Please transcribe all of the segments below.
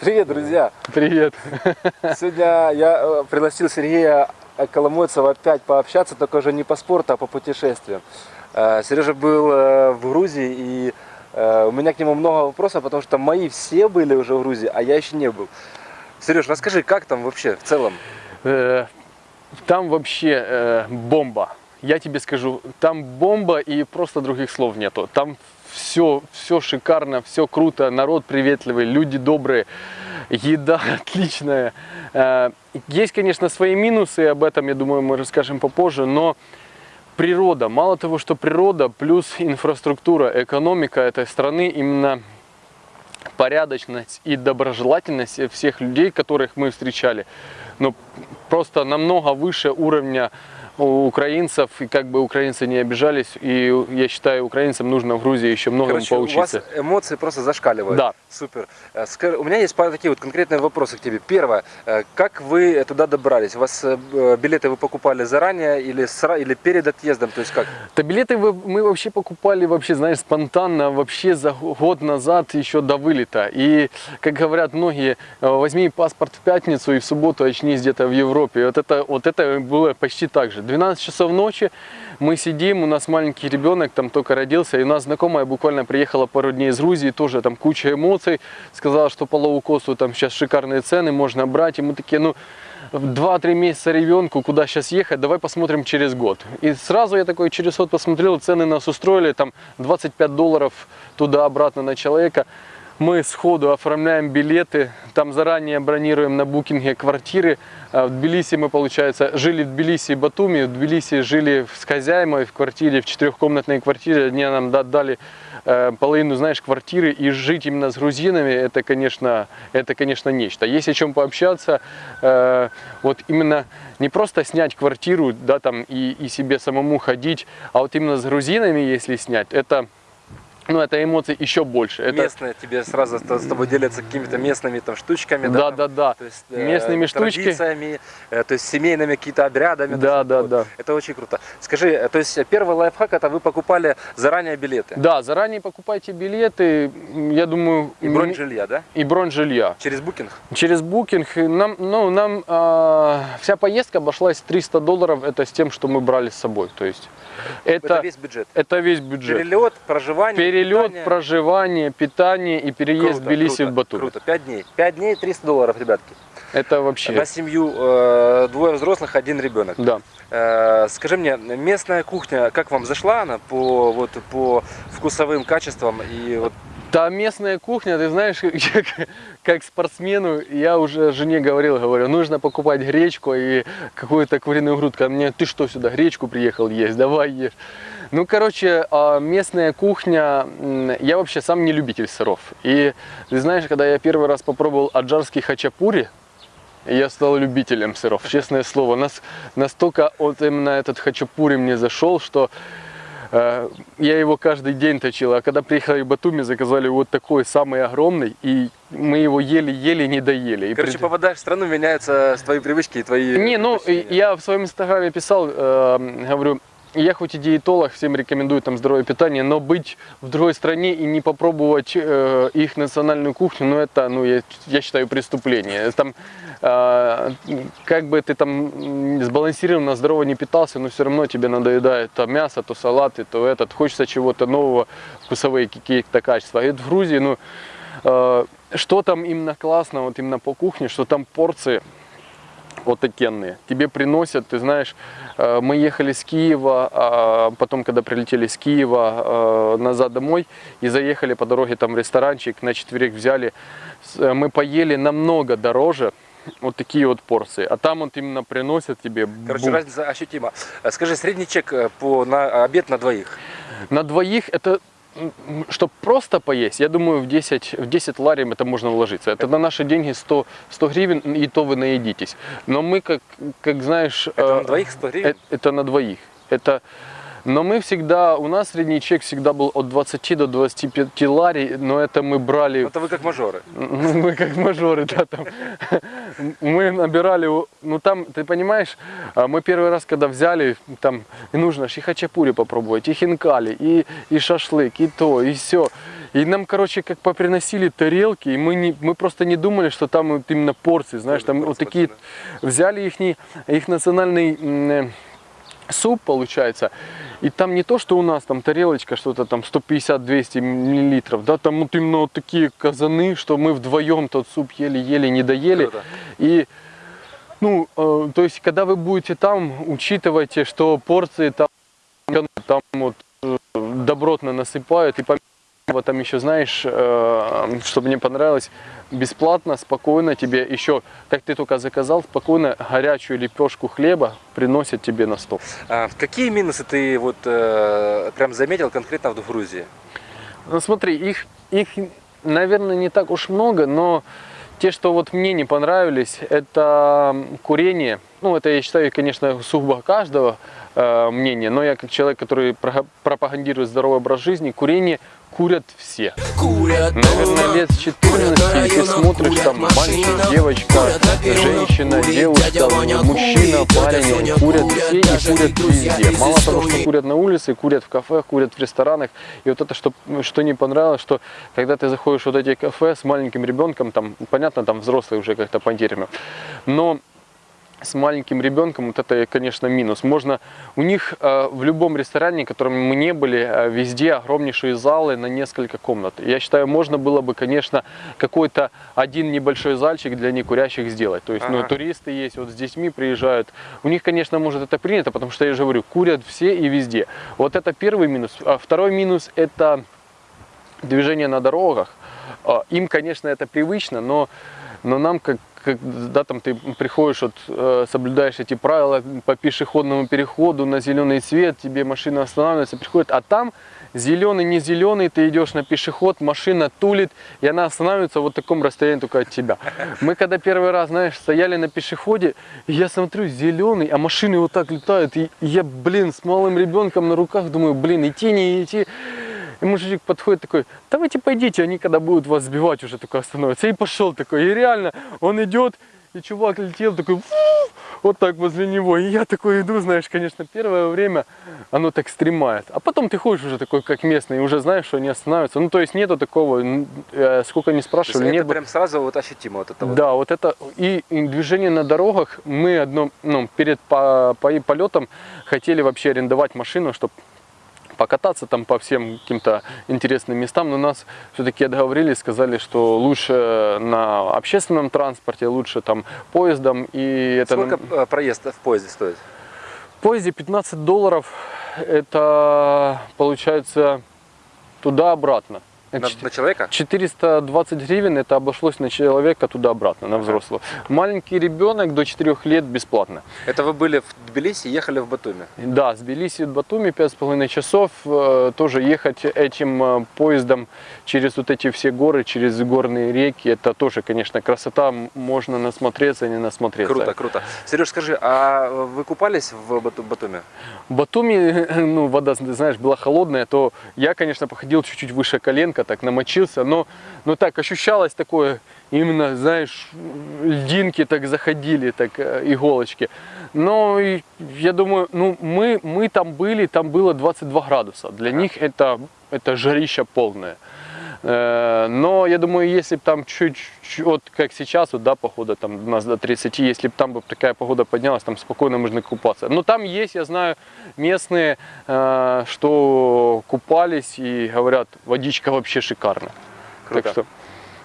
Привет, друзья! Привет! Сегодня я э, пригласил Сергея Коломойцева опять пообщаться, только уже не по спорту, а по путешествиям. Э, Сережа был э, в Грузии, и у меня к нему много вопросов, потому что мои все были уже в Грузии, а я еще не был. Сереж, расскажи, как там вообще в целом? Там вообще бомба. Я тебе скажу, там бомба и просто других слов нету. Там все, все шикарно, все круто, народ приветливый, люди добрые, еда отличная. Э, есть, конечно, свои минусы, об этом, я думаю, мы расскажем попозже, но природа, мало того, что природа, плюс инфраструктура, экономика этой страны, именно порядочность и доброжелательность всех людей, которых мы встречали, ну, просто намного выше уровня у украинцев, и как бы украинцы не обижались, и я считаю, украинцам нужно в Грузии еще многому Короче, поучиться. у вас эмоции просто зашкаливают. Да. Супер. Э, у меня есть пару такие вот конкретные вопросы к тебе. Первое, э, как вы туда добрались? У вас э, билеты вы покупали заранее или, или перед отъездом? То есть как? Да билеты мы вообще покупали, вообще, знаешь, спонтанно, вообще за год назад еще до вылета. И, как говорят многие, возьми паспорт в пятницу и в субботу очнись где-то в Европе. Вот это, вот это было почти так же. 12 часов ночи. Мы сидим, у нас маленький ребенок там только родился, и у нас знакомая буквально приехала пару дней из Грузии, тоже там куча эмоций, сказала, что по лоу-косту там сейчас шикарные цены, можно брать, и мы такие, ну, 2-3 месяца ребенку, куда сейчас ехать, давай посмотрим через год. И сразу я такой через год посмотрел, цены нас устроили, там 25 долларов туда-обратно на человека мы сходу оформляем билеты, там заранее бронируем на букинге квартиры. А в Тбилиси мы, получается, жили в Тбилиси и Батуми, в Тбилиси жили с хозяймой в квартире, в четырехкомнатной квартире. Они нам дали э, половину, знаешь, квартиры, и жить именно с грузинами, это, конечно, это, конечно, нечто. Есть о чем пообщаться, э, вот именно не просто снять квартиру, да, там, и, и себе самому ходить, а вот именно с грузинами, если снять, это ну, это эмоции еще больше. Это... Местные тебе сразу с тобой делятся какими-то местными там штучками, да? Да, да, да. То есть, э, Местными э, штучками. Традициями, э, то есть семейными какими-то обрядами. Да, да, вот. да. Это очень круто. Скажи, э, то есть первый лайфхак это вы покупали заранее билеты? Да, заранее покупайте билеты, я думаю... И бронь жилья, да? И бронь жилья. Через букинг? Через букинг. Нам, ну, нам э, вся поездка обошлась 300 долларов, это с тем, что мы брали с собой. То есть это, это весь бюджет? Это весь бюджет. Перелет, проживание, Перелет, питание. проживание, питание и переезд круто, в Тбилиси круто, в Батуми. Круто, 5 дней. 5 дней 300 долларов, ребятки. Это вообще... На семью э, двое взрослых, один ребенок. Да. Э, скажи мне, местная кухня, как вам зашла она по, вот, по вкусовым качествам и вот да, местная кухня, ты знаешь, как, как спортсмену, я уже жене говорил, говорю, нужно покупать гречку и какую-то куриную грудку. А мне, ты что сюда, гречку приехал есть, давай ешь. Ну, короче, а, местная кухня, я вообще сам не любитель сыров. И ты знаешь, когда я первый раз попробовал аджарский хачапури, я стал любителем сыров, честное слово. Нас, настолько вот именно этот хачапури мне зашел, что Э, я его каждый день точил, а когда приехали в Батуми, заказали вот такой самый огромный, и мы его ели-ели, не доели. Короче, и... попадаешь в страну, меняются твои привычки и твои... Не, ну, я в своем инстаграме писал, э, говорю, я хоть и диетолог, всем рекомендую там здоровое питание, но быть в другой стране и не попробовать э, их национальную кухню, ну это, ну я, я считаю, преступление. Там, э, как бы ты там сбалансированно, здорово не питался, но все равно тебе надоедает то мясо, то салаты, то этот, хочется чего-то нового, вкусовые какие-то качества. И в Грузии, ну, э, что там именно классно, вот именно по кухне, что там порции отакенные. Тебе приносят, ты знаешь, э, мы ехали с Киева, а потом, когда прилетели с Киева э, назад домой и заехали по дороге там в ресторанчик, на четверых взяли, э, мы поели намного дороже, вот такие вот порции. А там вот именно приносят тебе... Короче, бум. разница ощутима. Скажи, средний чек по, на обед на двоих? На двоих это чтобы просто поесть, я думаю, в 10, в 10 ларим это можно вложиться. Это на наши деньги 100, 100 гривен, и то вы наедитесь. Но мы, как, как знаешь... Это на двоих 100 гривен? Это, это на двоих. Это но мы всегда, у нас средний чек всегда был от 20 до 25 лари, но это мы брали... Это вы как мажоры. Ну, мы как мажоры, да, там. Мы набирали, ну там, ты понимаешь, а мы первый раз, когда взяли, там, нужно и хачапури попробовать, и хинкали, и, и шашлык, и то, и все. И нам, короче, как поприносили тарелки, и мы, не, мы просто не думали, что там вот именно порции, знаешь, там вот такие, взяли их, их национальный э, суп, получается, и там не то, что у нас там тарелочка, что-то там 150-200 миллилитров, да, там вот именно вот такие казаны, что мы вдвоем тот суп ели-ели, не доели. Круто. И, ну, э, то есть, когда вы будете там, учитывайте, что порции там, там вот э, добротно насыпают, и помимо этого там еще, знаешь, э, что мне понравилось, бесплатно, спокойно тебе еще, как ты только заказал, спокойно горячую лепешку хлеба приносят тебе на стол. А, какие минусы ты вот э, прям заметил конкретно в Грузии? Ну смотри, их, их, наверное, не так уж много, но те, что вот мне не понравились, это курение. Ну, это я считаю, конечно, сугубо каждого э, мнения, но я как человек, который про- пропагандирует здоровый образ жизни, курение курят все. Курят Наверное, лет с 14, если смотришь, там мальчик, девочка, женщина, девушка, мужчина, парень, курят все и курят везде. Мало того, что курят на улице, курят в кафе, курят в ресторанах. И вот это, что, что не понравилось, что когда ты заходишь в вот эти кафе с маленьким ребенком, там, понятно, там взрослые уже как-то потеряно, но с маленьким ребенком, вот это, конечно, минус. Можно у них э, в любом ресторане, в котором мы не были, э, везде огромнейшие залы на несколько комнат. Я считаю, можно было бы, конечно, какой-то один небольшой зальчик для некурящих сделать. То есть, ну, Ага. туристы есть, вот с детьми приезжают. У них, конечно, может это принято, потому что я же говорю, курят все и везде. Вот это первый минус. А второй минус это движение на дорогах. А, Им, конечно, это привычно, но, но нам, как, как, да, там ты приходишь, вот, э, соблюдаешь эти правила по пешеходному переходу на зеленый свет, тебе машина останавливается, приходит, а там зеленый, не зеленый, ты идешь на пешеход, машина тулит, и она останавливается вот в таком расстоянии только от тебя. Мы когда первый раз, знаешь, стояли на пешеходе, я смотрю, зеленый, а машины вот так летают, и я, блин, с малым ребенком на руках думаю, блин, идти, не идти. И мужичок подходит такой, давайте пойдите, они когда будут вас сбивать уже такой остановятся. И пошел такой, и реально, он идет, и чувак летел такой, вот так возле него. И я такой иду, знаешь, конечно, первое время оно так стремает. А потом ты ходишь уже такой, как местный, и уже знаешь, что они останавливаются. Ну, то есть нету такого, э, сколько не спрашивали, это нет бы- прям сразу вот ощутимо вот это вот. да, вот это и, и движение на дорогах. Мы одно, ну, перед по, по- полетом хотели вообще арендовать машину, чтобы покататься там по всем каким-то интересным местам, но нас все-таки отговорили, сказали, что лучше на общественном транспорте, лучше там поездом и это Сколько э, проезд в поезде стоит? в поезде 15 долларов, это получается туда-обратно. На, на человека? 420 гривен это обошлось на человека туда-обратно, на взрослого. Маленький ребенок до 4 лет бесплатно. Это вы были в Тбилиси, ехали в Батуми. Да, с Тбилиси до Батуми 5,5 часов. э, Тоже ехать этим э, поездом через вот эти все горы, через горные реки. Это тоже, конечно, красота. Можно насмотреться, не насмотреться. Круто, круто. Сереж, скажи, а вы купались в Бату- Батуми? В Батуми, ну, вода, знаешь, была холодная, то я, конечно, походил чуть-чуть выше коленка, так намочился, но, но так ощущалось такое, именно, знаешь, льдинки так заходили, так э, иголочки. Но я думаю, ну, мы, мы там были, там было 22 градуса. Для них это, это жарища полное. Э, Но я думаю, если бы там чуть, чуть- вот как сейчас, вот, да, похода там у нас до 30, если бы там бы такая погода поднялась, там спокойно можно купаться. Но там есть, я знаю, местные, э, что купались и говорят, водичка вообще шикарная. Круто. Так что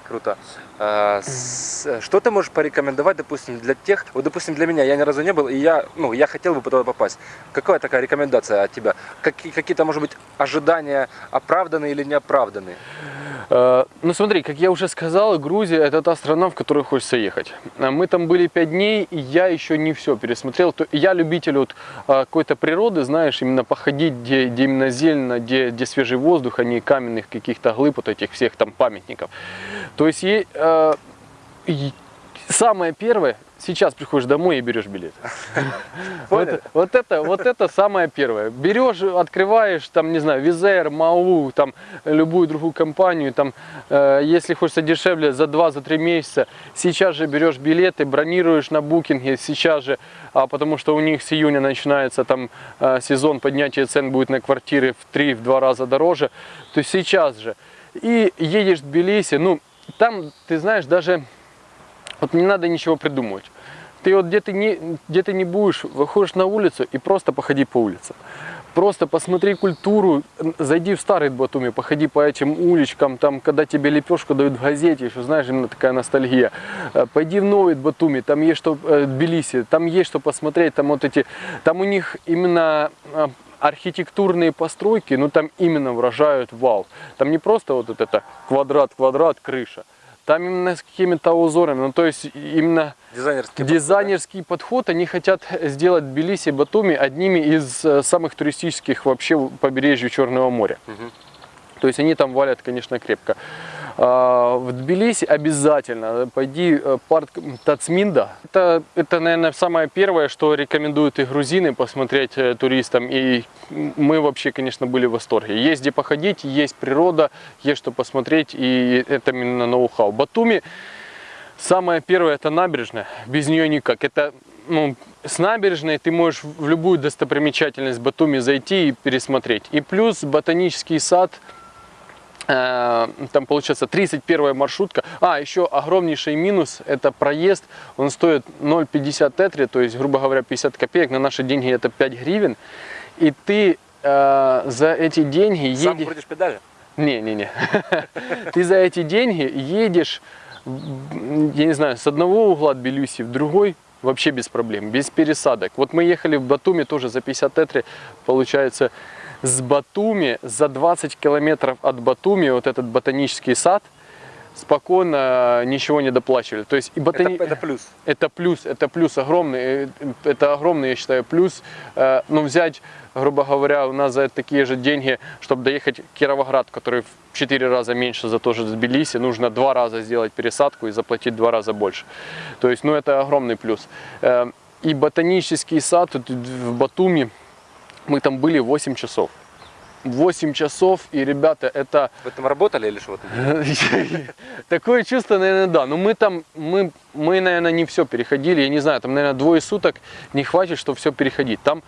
Круто. А, с- что ты можешь порекомендовать, допустим, для тех, вот, допустим, для меня, я ни разу не был, и я, ну, я хотел бы туда попасть. Какая такая рекомендация от тебя? Какие, какие-то, может быть, ожидания оправданные или неоправданные? Э, Ну смотри, как я уже сказал, Грузия это та страна, в которую хочется ехать. А Мы там были пять дней, и я еще не все пересмотрел. Я любитель вот а, какой-то природы, знаешь, именно походить, где, где именно зелено, где, где свежий воздух, а не каменных каких-то глыб, вот этих всех там памятников. То есть э, и самое первое, сейчас приходишь домой и берешь билет. Вот, вот это, вот это самое первое. Берешь, открываешь, там, не знаю, Визер, Мау, там, любую другую компанию, там, э, если хочется дешевле, за 2-3 месяца, сейчас же берешь билеты, бронируешь на букинге, сейчас же, а, потому что у них с июня начинается там э, сезон поднятия цен будет на квартиры в 3-2 раза дороже, то есть сейчас же. И едешь в Тбилиси, ну, там, ты знаешь, даже вот не надо ничего придумывать. Ты вот где ты не, где ты не будешь, выходишь на улицу и просто походи по улицам. Просто посмотри культуру, зайди в старый Батуми, походи по этим уличкам, там, когда тебе лепешку дают в газете, еще, знаешь, именно такая ностальгия. Э, Пойди в новый Батуми, там есть что, э, Тбилиси, там есть что посмотреть, там вот эти, там у них именно э, архитектурные постройки, ну там именно выражают вау. Там не просто вот это квадрат, квадрат, крыша. Там именно с какими-то узорами, ну то есть именно Дизайнерский дизайнерский подход. Они хотят сделать Тбилиси и Батуми одними из э, самых туристических вообще побережий Черного моря. Мгм. То есть они там валят, конечно, крепко. А, В Тбилиси обязательно пойди э, парк Тацминда. Это, это, наверное, самое первое, что рекомендуют и грузины посмотреть э, туристам. И мы вообще, конечно, были в восторге. Есть где походить, есть природа, есть что посмотреть, и это именно ноу-хау. Батуми Самое первое это набережная, без нее никак. Это ну, с набережной ты можешь в любую достопримечательность Батуми зайти и пересмотреть. И плюс ботанический сад, там получается 31 маршрутка. А, еще огромнейший минус, это проезд, он стоит 0,50 тетри, то есть, грубо говоря, 50 копеек, на наши деньги это 5 гривен. И ты э, за эти деньги Сам едешь... крутишь педали? Не-не-не. Ты за эти деньги едешь, я не знаю, с одного угла Тбилиси в другой вообще без проблем, без пересадок. Вот мы ехали в Батуми тоже за 50 тетри, получается, с Батуми, за 20 километров от Батуми, вот этот ботанический сад, спокойно ничего не доплачивали. То есть и ботани... Это, это плюс. Это плюс, это плюс огромный, э, это огромный, я считаю, плюс. Э, Ну, взять, грубо говоря, у нас за такие же деньги, чтобы доехать в Кировоград, который в 4 раза меньше за то же Тбилиси, нужно два раза сделать пересадку и заплатить два раза больше. То есть, ну, это огромный плюс. Э, И ботанический сад в Батуми, мы там были 8 часов. 8 часов, и, ребята, это Вы там работали или что? Такое чувство, наверное, да. Но мы там, мы, мы, наверное, не все переходили. Я не знаю, там, наверное, двое суток не хватит, чтобы все переходить. Там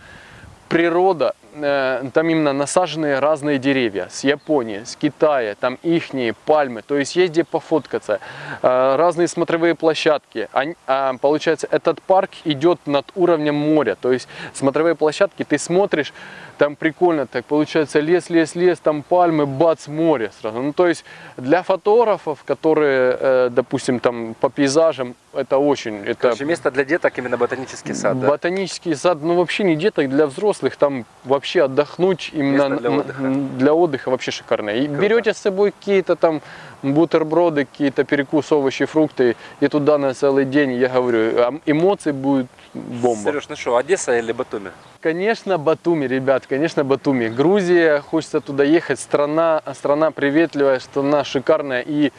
природа, э, там именно насаженные разные деревья с Японии, с Китая, там ихние пальмы, то есть есть где пофоткаться, Э, разные смотровые площадки. А, получается, этот парк идет над уровнем моря, то есть смотровые площадки, ты смотришь, там прикольно так, получается лес, лес, лес, там пальмы, бац, море сразу. Ну, то есть для фотографов, которые, э, допустим, там по пейзажам, это очень, это Короче, место для деток именно ботанический сад, да? Ботанический сад, ну вообще не деток, для взрослых, там вообще отдохнуть именно Место для отдыха. для отдыха вообще шикарное. И Круто. берете с собой какие-то там бутерброды, какие-то перекус, овощи, фрукты, и туда на целый день, я говорю, а эмоций будет бомба. Сереж, ну что, Одесса или Батуми? Конечно, Батуми, ребят, конечно, Батуми. Грузия, хочется туда ехать, страна, страна приветливая, страна шикарная и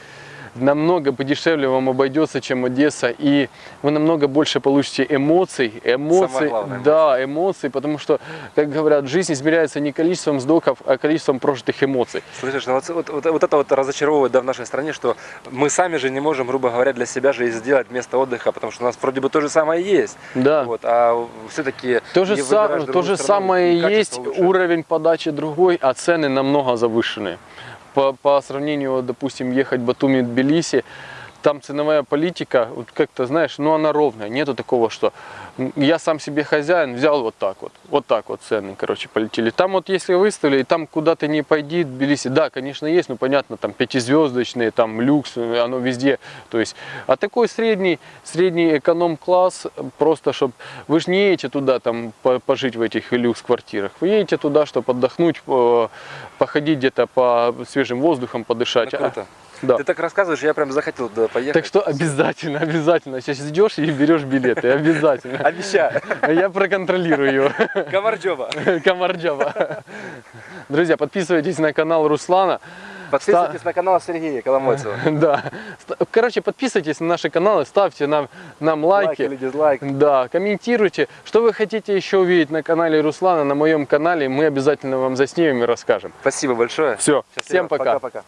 намного подешевле вам обойдется, чем Одесса, и вы намного больше получите эмоций, эмоций, Самое главное, да, эмоций, потому что, как говорят, жизнь измеряется не количеством вздохов, а количеством прожитых эмоций. Слышишь, ну вот, вот- вот- это вот разочаровывает да, в нашей стране, что мы сами же не можем, грубо говоря, для себя же и сделать место отдыха, потому что у нас вроде бы то же самое есть. Да. Вот, а все-таки То же, са- то же самое и есть, уровень подачи другой, а цены намного завышенные. По, по сравнению, допустим, ехать Батуми-Тбилиси, там ценовая политика, вот как-то, знаешь, ну она ровная, нету такого, что я сам себе хозяин, взял вот так вот, вот так вот цены, короче, полетели. Там вот если выставили, там куда ты не пойди, Тбилиси, да, конечно, есть, ну понятно, там пятизвездочные, там люкс, оно везде, то есть, а такой средний, средний эконом-класс, просто чтобы, вы же не едете туда там по- пожить в этих люкс-квартирах, вы едете туда, чтобы отдохнуть, по- походить где-то по свежим воздухом, подышать. Ну, круто. Да. Ты так рассказываешь, я прям захотел туда поехать. Так что обязательно, обязательно. Сейчас идешь и берешь билеты, обязательно. Обещаю. Я проконтролирую его. Комарджоба. Комарджаба. Друзья, подписывайтесь на канал Руслана. Подписывайтесь на канал Сергея Коломойцева. Да. Короче, подписывайтесь на наши каналы, ставьте нам, нам лайки. Лайк или дизлайк. Да, комментируйте. Что вы хотите еще увидеть на канале Руслана, на моем канале, мы обязательно вам заснимем и расскажем. Спасибо большое. Все, Счастливо. всем пока. Пока-пока.